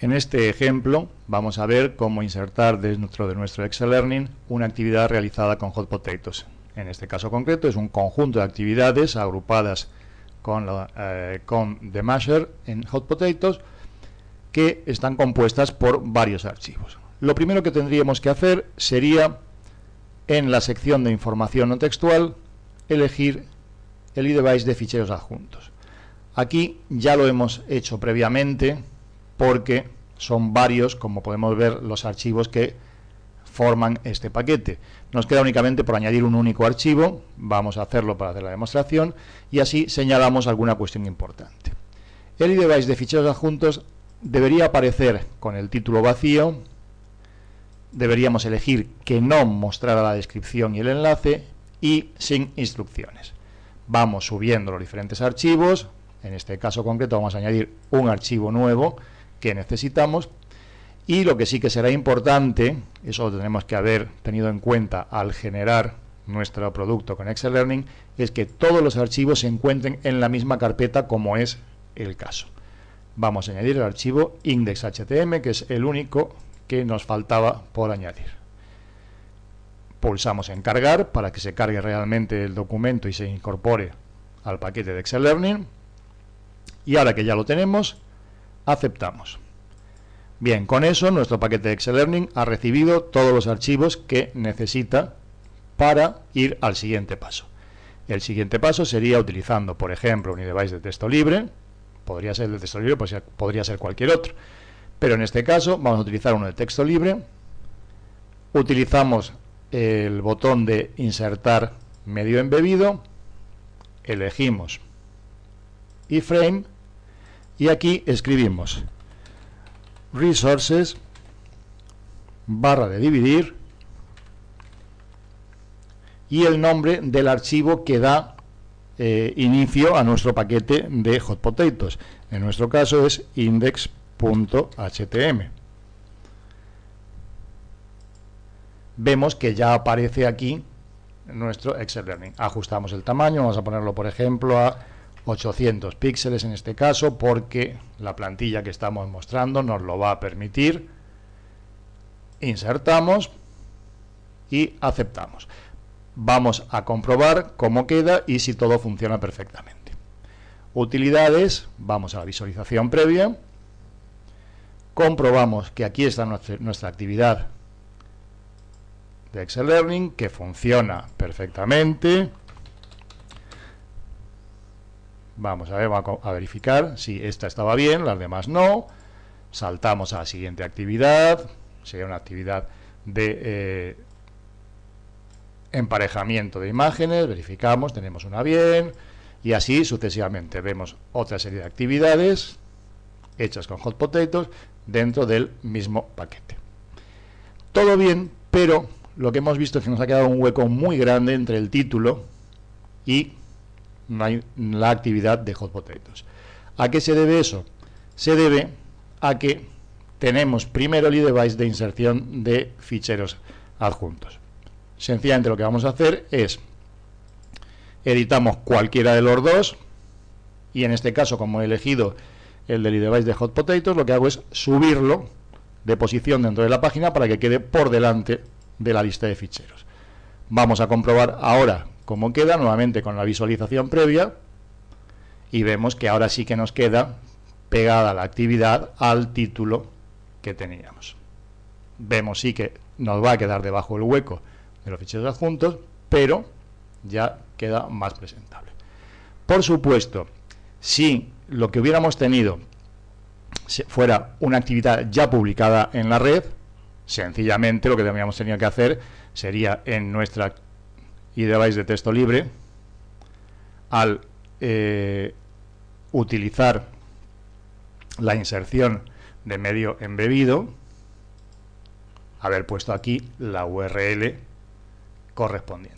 En este ejemplo vamos a ver cómo insertar dentro de nuestro Excel Learning una actividad realizada con Hot Potatoes. En este caso concreto es un conjunto de actividades agrupadas con, eh, con The Masher en Hot Potatoes que están compuestas por varios archivos. Lo primero que tendríamos que hacer sería en la sección de información no textual elegir el iDevice de ficheros adjuntos. Aquí ya lo hemos hecho previamente porque son varios, como podemos ver, los archivos que forman este paquete. Nos queda únicamente por añadir un único archivo, vamos a hacerlo para hacer la demostración, y así señalamos alguna cuestión importante. El iDevice de ficheros adjuntos debería aparecer con el título vacío, deberíamos elegir que no mostrara la descripción y el enlace, y sin instrucciones. Vamos subiendo los diferentes archivos, en este caso concreto vamos a añadir un archivo nuevo, que necesitamos y lo que sí que será importante, eso lo tenemos que haber tenido en cuenta al generar nuestro producto con Excel Learning, es que todos los archivos se encuentren en la misma carpeta como es el caso. Vamos a añadir el archivo index.htm, que es el único que nos faltaba por añadir. Pulsamos en cargar para que se cargue realmente el documento y se incorpore al paquete de Excel Learning. Y ahora que ya lo tenemos, aceptamos. Bien, con eso nuestro paquete de Excel Learning ha recibido todos los archivos que necesita para ir al siguiente paso. El siguiente paso sería utilizando, por ejemplo, un device de texto libre, podría ser de texto libre, pues podría ser cualquier otro, pero en este caso vamos a utilizar uno de texto libre, utilizamos el botón de insertar medio embebido, elegimos iframe y aquí escribimos resources barra de dividir y el nombre del archivo que da eh, inicio a nuestro paquete de hot potatoes. En nuestro caso es index.htm. Vemos que ya aparece aquí nuestro Excel Learning. Ajustamos el tamaño, vamos a ponerlo por ejemplo a 800 píxeles en este caso porque la plantilla que estamos mostrando nos lo va a permitir. Insertamos y aceptamos. Vamos a comprobar cómo queda y si todo funciona perfectamente. Utilidades, vamos a la visualización previa. Comprobamos que aquí está nuestra, actividad de Excel Learning, que funciona perfectamente. Vamos a ver, a verificar si esta estaba bien, las demás no. Saltamos a la siguiente actividad, sería una actividad de eh, emparejamiento de imágenes, verificamos, tenemos una bien, y así sucesivamente. Vemos otra serie de actividades hechas con Hot Potatoes dentro del mismo paquete. Todo bien, pero lo que hemos visto es que nos ha quedado un hueco muy grande entre el título y la actividad de Hot Potatoes. ¿A qué se debe eso? Se debe a que tenemos primero el device de inserción de ficheros adjuntos. Sencillamente lo que vamos a hacer es editamos cualquiera de los dos y en este caso como he elegido el del device de Hot Potatoes lo que hago es subirlo de posición dentro de la página para que quede por delante de la lista de ficheros. Vamos a comprobar ahora cómo queda, nuevamente con la visualización previa, y vemos que ahora sí que nos queda pegada la actividad al título que teníamos. Vemos sí que nos va a quedar debajo el hueco de los ficheros adjuntos, pero ya queda más presentable. Por supuesto, si lo que hubiéramos tenido fuera una actividad ya publicada en la red, sencillamente lo que habríamos tenido que hacer sería en nuestra y device de texto libre, al eh, utilizar la inserción de medio embebido, haber puesto aquí la URL correspondiente.